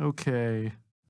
Okay.